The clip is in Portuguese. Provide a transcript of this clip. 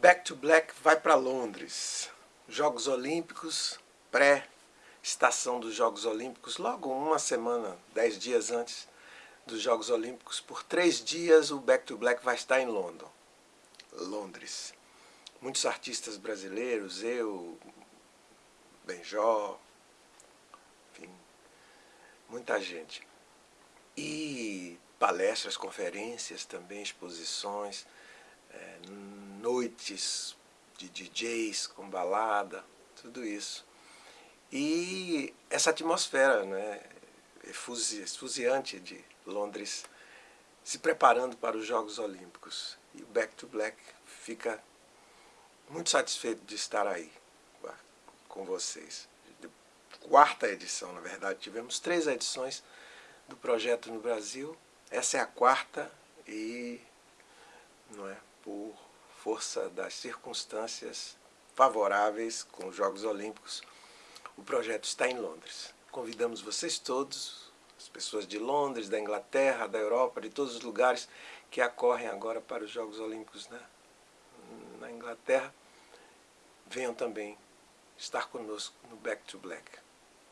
Back to Black vai para Londres. Jogos Olímpicos, pré-estação dos Jogos Olímpicos, logo uma semana, dez dias antes dos Jogos Olímpicos, por três dias o Back to Black vai estar em London, Londres. Muitos artistas brasileiros, eu, Benjó, enfim, muita gente. E palestras, conferências também, exposições, é, noites de DJs com balada, tudo isso. E essa atmosfera né, esfuziante de Londres se preparando para os Jogos Olímpicos. E o Back to Black fica muito satisfeito de estar aí com vocês. Quarta edição, na verdade, tivemos três edições do projeto no Brasil. Essa é a quarta e não é por força das circunstâncias favoráveis com os Jogos Olímpicos, o projeto está em Londres. Convidamos vocês todos, as pessoas de Londres, da Inglaterra, da Europa, de todos os lugares que acorrem agora para os Jogos Olímpicos na, na Inglaterra, venham também estar conosco no Back to Black.